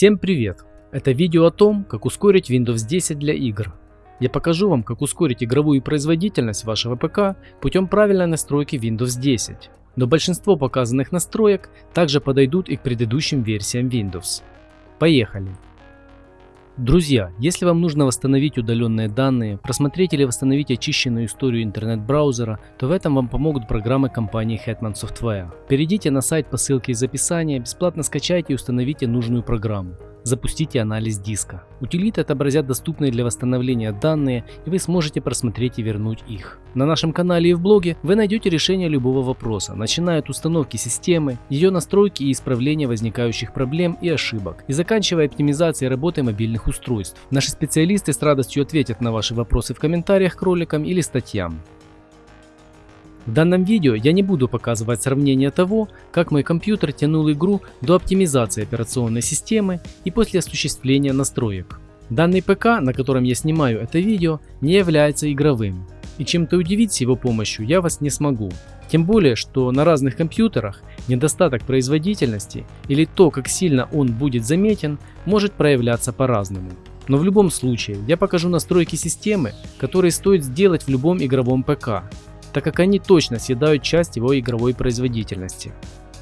Всем привет! Это видео о том, как ускорить Windows 10 для игр. Я покажу вам, как ускорить игровую производительность вашего ПК путем правильной настройки Windows 10. Но большинство показанных настроек также подойдут и к предыдущим версиям Windows. Поехали! Друзья, если вам нужно восстановить удаленные данные, просмотреть или восстановить очищенную историю интернет-браузера, то в этом вам помогут программы компании Hetman Software. Перейдите на сайт по ссылке из описания, бесплатно скачайте и установите нужную программу. Запустите анализ диска. Утилиты отобразят доступные для восстановления данные, и вы сможете просмотреть и вернуть их. На нашем канале и в блоге вы найдете решение любого вопроса, начиная от установки системы, ее настройки и исправления возникающих проблем и ошибок, и заканчивая оптимизацией работы мобильных устройств. Наши специалисты с радостью ответят на ваши вопросы в комментариях к роликам или статьям. В данном видео я не буду показывать сравнение того, как мой компьютер тянул игру до оптимизации операционной системы и после осуществления настроек. Данный ПК, на котором я снимаю это видео, не является игровым, и чем-то удивить с его помощью я вас не смогу. Тем более, что на разных компьютерах недостаток производительности или то, как сильно он будет заметен, может проявляться по-разному. Но в любом случае, я покажу настройки системы, которые стоит сделать в любом игровом ПК, так как они точно съедают часть его игровой производительности.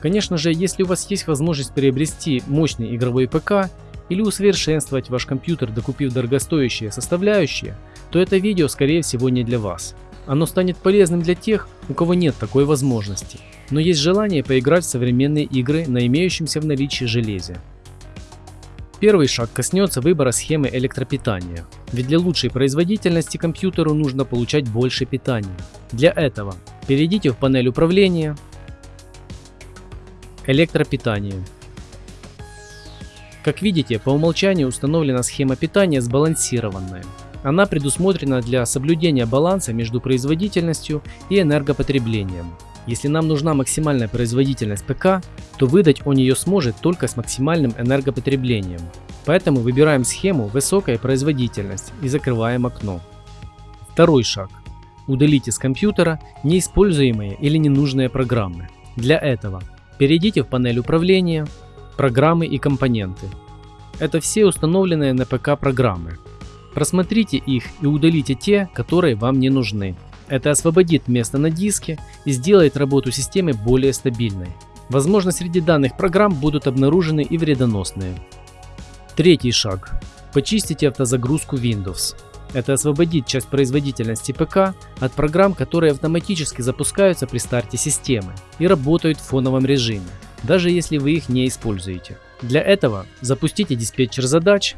Конечно же, если у вас есть возможность приобрести мощный игровой ПК или усовершенствовать ваш компьютер, докупив дорогостоящие составляющие, то это видео скорее всего не для вас. Оно станет полезным для тех, у кого нет такой возможности, но есть желание поиграть в современные игры на имеющемся в наличии железе. Первый шаг коснется выбора схемы электропитания. Ведь для лучшей производительности компьютеру нужно получать больше питания. Для этого перейдите в панель управления, электропитание. Как видите, по умолчанию установлена схема питания сбалансированная. Она предусмотрена для соблюдения баланса между производительностью и энергопотреблением. Если нам нужна максимальная производительность ПК, то выдать он ее сможет только с максимальным энергопотреблением. Поэтому выбираем схему «Высокая производительность» и закрываем окно. Второй шаг. Удалите с компьютера неиспользуемые или ненужные программы. Для этого перейдите в панель управления, программы и компоненты. Это все установленные на ПК программы. Просмотрите их и удалите те, которые вам не нужны. Это освободит место на диске и сделает работу системы более стабильной. Возможно, среди данных программ будут обнаружены и вредоносные. Третий шаг. Почистите автозагрузку Windows. Это освободит часть производительности ПК от программ, которые автоматически запускаются при старте системы и работают в фоновом режиме, даже если вы их не используете. Для этого запустите диспетчер задач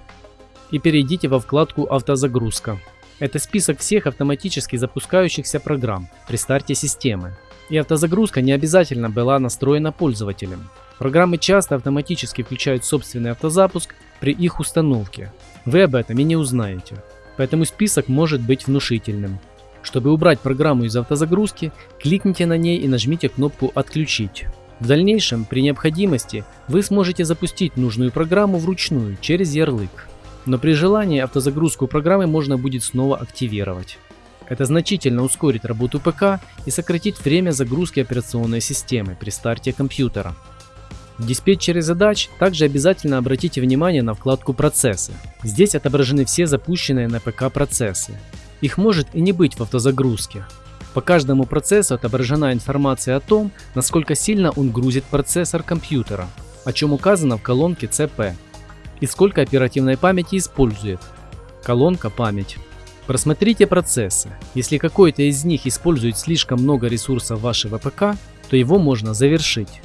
и перейдите во вкладку «Автозагрузка». Это список всех автоматически запускающихся программ при старте системы. И автозагрузка не обязательно была настроена пользователем. Программы часто автоматически включают собственный автозапуск при их установке. Вы об этом и не узнаете. Поэтому список может быть внушительным. Чтобы убрать программу из автозагрузки, кликните на ней и нажмите кнопку «Отключить». В дальнейшем, при необходимости, вы сможете запустить нужную программу вручную через ярлык но при желании автозагрузку программы можно будет снова активировать. Это значительно ускорит работу ПК и сократит время загрузки операционной системы при старте компьютера. В диспетчере задач также обязательно обратите внимание на вкладку «Процессы». Здесь отображены все запущенные на ПК процессы. Их может и не быть в автозагрузке. По каждому процессу отображена информация о том, насколько сильно он грузит процессор компьютера, о чем указано в колонке CP и сколько оперативной памяти использует. Колонка «Память». Просмотрите процессы. Если какой-то из них использует слишком много ресурсов вашего ПК, то его можно завершить.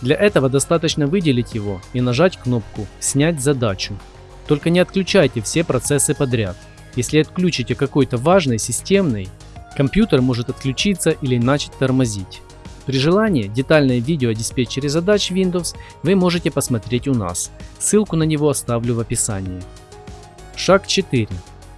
Для этого достаточно выделить его и нажать кнопку «Снять задачу». Только не отключайте все процессы подряд. Если отключите какой-то важный системный, компьютер может отключиться или начать тормозить. При желании детальное видео о диспетчере задач Windows вы можете посмотреть у нас. Ссылку на него оставлю в описании. Шаг 4.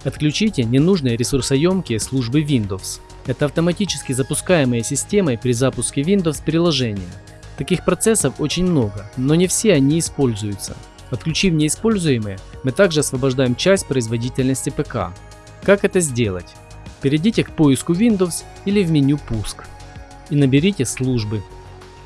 Отключите ненужные ресурсоемкие службы Windows. Это автоматически запускаемые системой при запуске Windows приложения. Таких процессов очень много, но не все они используются. Отключив неиспользуемые, мы также освобождаем часть производительности ПК. Как это сделать? Перейдите к поиску Windows или в меню «Пуск» и наберите службы.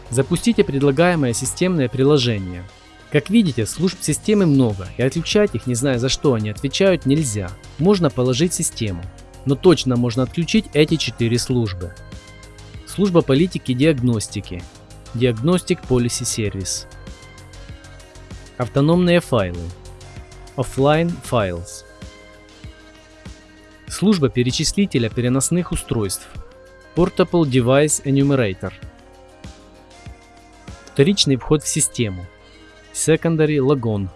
Запустите предлагаемое системное приложение. Как видите, служб системы много, и отключать их, не зная за что они отвечают, нельзя. Можно положить систему, но точно можно отключить эти четыре службы. Служба политики диагностики. Diagnostic Policy Service. Автономные файлы. Offline Files. Служба перечислителя переносных устройств. Portable Device Enumerator. Вторичный вход в систему. Secondary Logon.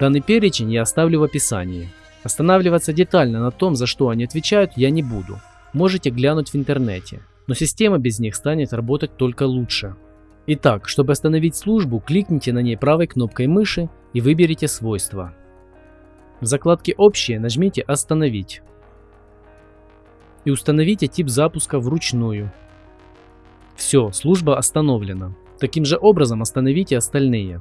Данный перечень я оставлю в описании. Останавливаться детально на том, за что они отвечают, я не буду. Можете глянуть в интернете, но система без них станет работать только лучше. Итак, чтобы остановить службу, кликните на ней правой кнопкой мыши и выберите свойства. В закладке «Общие» нажмите «Остановить» и установите тип запуска вручную. Все, служба остановлена. Таким же образом остановите остальные.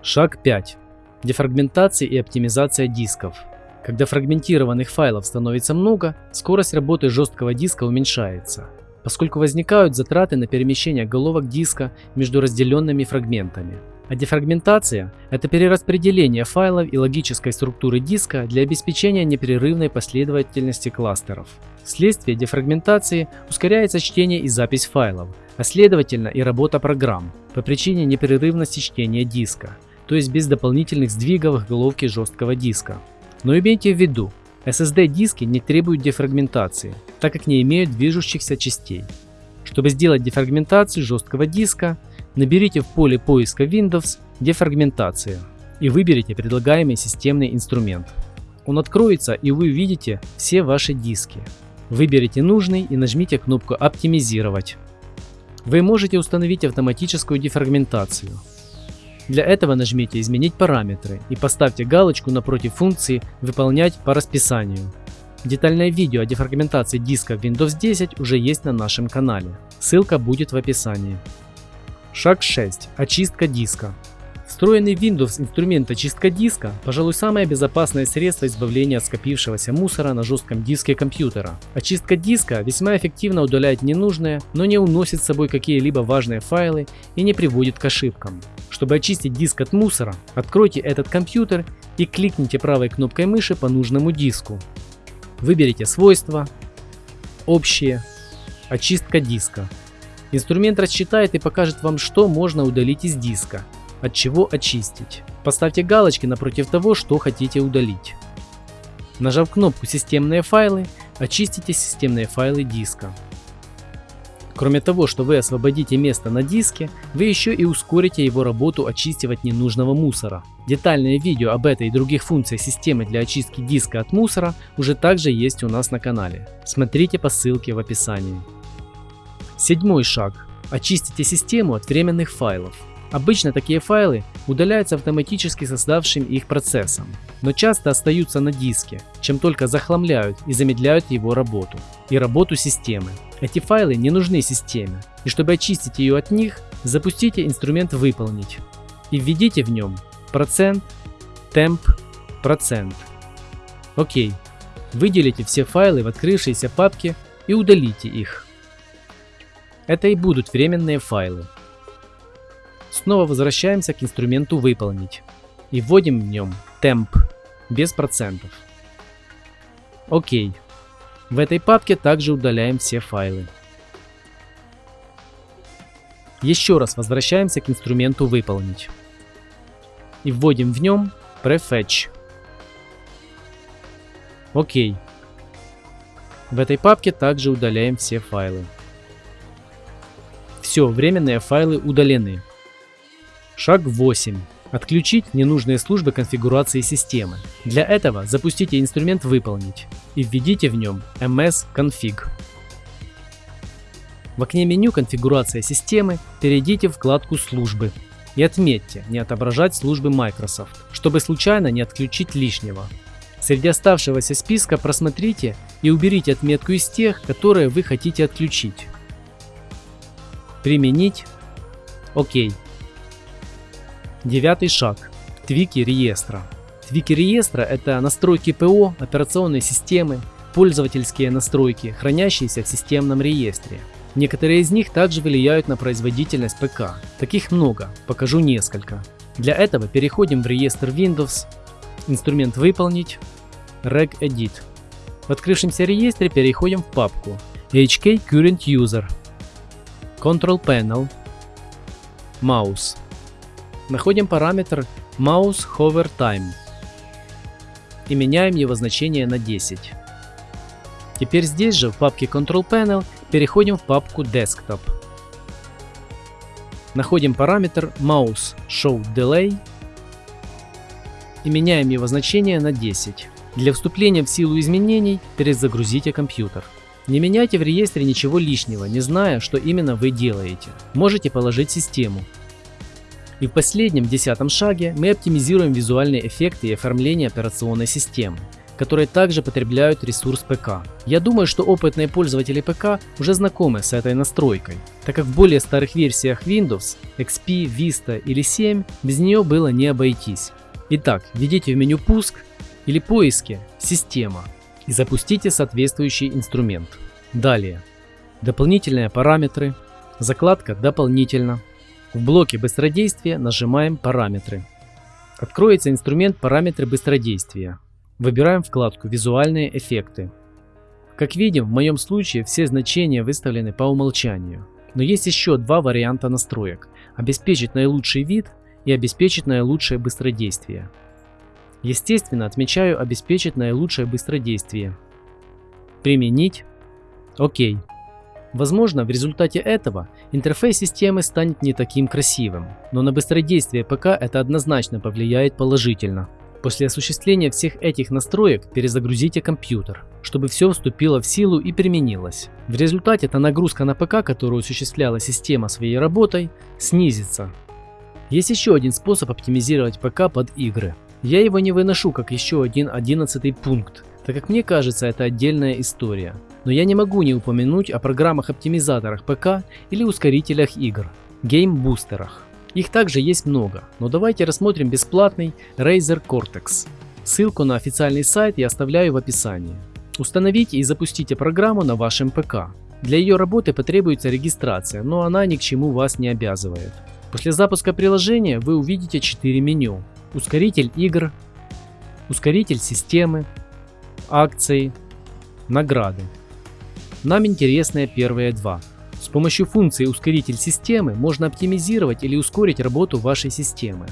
Шаг 5. Дефрагментация и оптимизация дисков. Когда фрагментированных файлов становится много, скорость работы жесткого диска уменьшается, поскольку возникают затраты на перемещение головок диска между разделенными фрагментами. А дефрагментация – это перераспределение файлов и логической структуры диска для обеспечения непрерывной последовательности кластеров. Вследствие дефрагментации ускоряется чтение и запись файлов, а следовательно и работа программ по причине непрерывности чтения диска, то есть без дополнительных сдвигов головки жесткого диска. Но имейте в виду, SSD-диски не требуют дефрагментации, так как не имеют движущихся частей. Чтобы сделать дефрагментацию жесткого диска, наберите в поле поиска Windows «Дефрагментация» и выберите предлагаемый системный инструмент. Он откроется и вы увидите все ваши диски. Выберите нужный и нажмите кнопку «Оптимизировать». Вы можете установить автоматическую дефрагментацию – для этого нажмите «Изменить параметры» и поставьте галочку напротив функции «Выполнять по расписанию». Детальное видео о дефрагментации диска Windows 10 уже есть на нашем канале. Ссылка будет в описании. Шаг 6. Очистка диска. Встроенный Windows инструмент очистка диска, пожалуй, самое безопасное средство избавления от скопившегося мусора на жестком диске компьютера. Очистка диска весьма эффективно удаляет ненужные, но не уносит с собой какие-либо важные файлы и не приводит к ошибкам. Чтобы очистить диск от мусора, откройте этот компьютер и кликните правой кнопкой мыши по нужному диску. Выберите свойства, общие, очистка диска. Инструмент рассчитает и покажет вам, что можно удалить из диска от чего очистить. Поставьте галочки напротив того, что хотите удалить. Нажав кнопку «Системные файлы», очистите системные файлы диска. Кроме того, что вы освободите место на диске, вы еще и ускорите его работу очистив от ненужного мусора. Детальное видео об этой и других функциях системы для очистки диска от мусора уже также есть у нас на канале. Смотрите по ссылке в описании. Седьмой шаг. Очистите систему от временных файлов. Обычно такие файлы удаляются автоматически создавшим их процессом, но часто остаются на диске, чем только захламляют и замедляют его работу и работу системы. Эти файлы не нужны системе, и чтобы очистить ее от них, запустите инструмент «Выполнить» и введите в нем процент, темп, процент. Окей. Выделите все файлы в открывшейся папке и удалите их. Это и будут временные файлы. Снова возвращаемся к инструменту «Выполнить» и вводим в нем темп без процентов. Окей. В этой папке также удаляем все файлы. Еще раз возвращаемся к инструменту «Выполнить» и вводим в нем prefetch. Окей. В этой папке также удаляем все файлы. Все, временные файлы удалены. Шаг 8. Отключить ненужные службы конфигурации системы. Для этого запустите инструмент «Выполнить» и введите в нем ms-config. В окне меню «Конфигурация системы» перейдите в вкладку «Службы» и отметьте «Не отображать службы Microsoft», чтобы случайно не отключить лишнего. Среди оставшегося списка просмотрите и уберите отметку из тех, которые вы хотите отключить. Применить. Окей. Девятый шаг. Твики реестра. Твики реестра – это настройки ПО, операционной системы, пользовательские настройки, хранящиеся в системном реестре. Некоторые из них также влияют на производительность ПК. Таких много, покажу несколько. Для этого переходим в реестр Windows, инструмент «Выполнить», Regedit. В открывшемся реестре переходим в папку HK Current User, Control Panel, Mouse. Находим параметр Mouse Hover Time и меняем его значение на 10. Теперь здесь же в папке Control Panel переходим в папку Desktop. Находим параметр Mouse Show Delay и меняем его значение на 10. Для вступления в силу изменений перезагрузите компьютер. Не меняйте в реестре ничего лишнего, не зная, что именно вы делаете. Можете положить систему. И в последнем, десятом шаге мы оптимизируем визуальные эффекты и оформление операционной системы которые также потребляют ресурс ПК. Я думаю, что опытные пользователи ПК уже знакомы с этой настройкой, так как в более старых версиях Windows, XP, Vista или 7 без нее было не обойтись. Итак, введите в меню «Пуск» или «Поиски» «Система» и запустите соответствующий инструмент. Далее. Дополнительные параметры. Закладка «Дополнительно». В блоке быстродействия нажимаем «Параметры». Откроется инструмент «Параметры быстродействия». Выбираем вкладку «Визуальные эффекты». Как видим, в моем случае все значения выставлены по умолчанию. Но есть еще два варианта настроек. Обеспечить наилучший вид и обеспечить наилучшее быстродействие. Естественно, отмечаю обеспечить наилучшее быстродействие. Применить. Окей. Возможно, в результате этого интерфейс системы станет не таким красивым, но на быстродействие ПК это однозначно повлияет положительно. После осуществления всех этих настроек перезагрузите компьютер, чтобы все вступило в силу и применилось. В результате эта нагрузка на ПК, которую осуществляла система своей работой, снизится. Есть еще один способ оптимизировать ПК под игры. Я его не выношу как еще один одиннадцатый пункт, так как мне кажется это отдельная история. Но я не могу не упомянуть о программах-оптимизаторах ПК или ускорителях игр, геймбустерах. Их также есть много, но давайте рассмотрим бесплатный Razer Cortex. Ссылку на официальный сайт я оставляю в описании. Установите и запустите программу на вашем ПК. Для ее работы потребуется регистрация, но она ни к чему вас не обязывает. После запуска приложения вы увидите 4 меню ускоритель игр, ускоритель системы, акции, награды. Нам интересны первые два. С помощью функции ускоритель системы можно оптимизировать или ускорить работу вашей системы.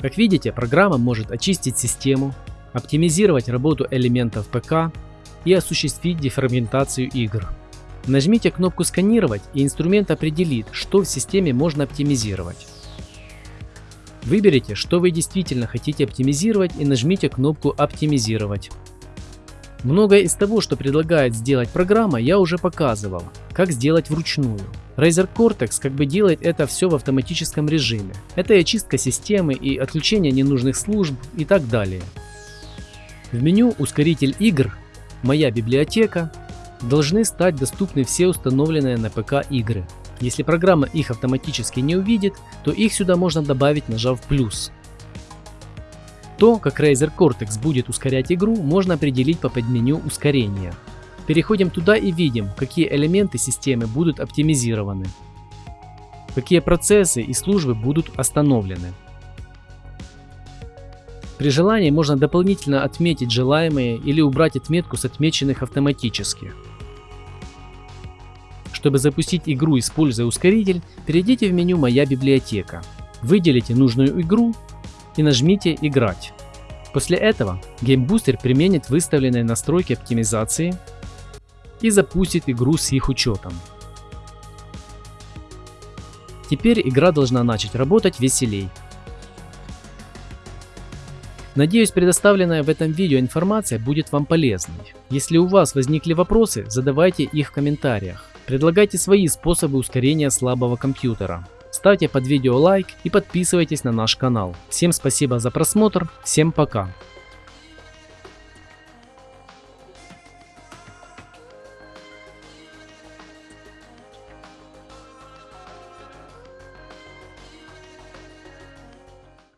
Как видите, программа может очистить систему, оптимизировать работу элементов ПК и осуществить дефрагментацию игр. Нажмите кнопку «Сканировать» и инструмент определит, что в системе можно оптимизировать. Выберите, что вы действительно хотите оптимизировать и нажмите кнопку «Оптимизировать». Многое из того, что предлагает сделать программа, я уже показывал, как сделать вручную. Razer Cortex как бы делает это все в автоматическом режиме. Это и очистка системы, и отключение ненужных служб и так далее. В меню «Ускоритель игр», «Моя библиотека» должны стать доступны все установленные на ПК игры. Если программа их автоматически не увидит, то их сюда можно добавить нажав плюс. То, как Razer Cortex будет ускорять игру, можно определить по подменю ускорения. Переходим туда и видим, какие элементы системы будут оптимизированы, какие процессы и службы будут остановлены. При желании можно дополнительно отметить желаемые или убрать отметку с отмеченных автоматически. Чтобы запустить игру, используя ускоритель, перейдите в меню «Моя библиотека». Выделите нужную игру и нажмите «Играть». После этого GameBooster применит выставленные настройки оптимизации и запустит игру с их учетом. Теперь игра должна начать работать веселей. Надеюсь, предоставленная в этом видео информация будет вам полезной. Если у вас возникли вопросы, задавайте их в комментариях. Предлагайте свои способы ускорения слабого компьютера. Ставьте под видео лайк и подписывайтесь на наш канал. Всем спасибо за просмотр, всем пока.